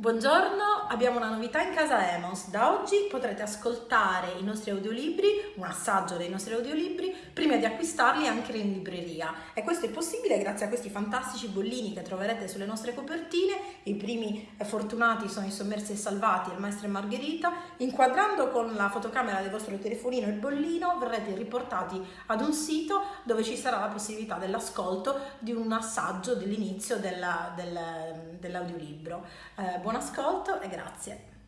Buongiorno, abbiamo una novità in casa Emos. Da oggi potrete ascoltare i nostri audiolibri, un assaggio dei nostri audiolibri, prima di acquistarli anche in libreria. E questo è possibile grazie a questi fantastici bollini che troverete sulle nostre copertine. I primi fortunati sono i sommersi e salvati, il maestro e Margherita. Inquadrando con la fotocamera del vostro telefonino il bollino verrete riportati ad un sito dove ci sarà la possibilità dell'ascolto di un assaggio dell'inizio dell'audiolibro. Del, dell'audiolibro. Eh, buon ascolto e grazie.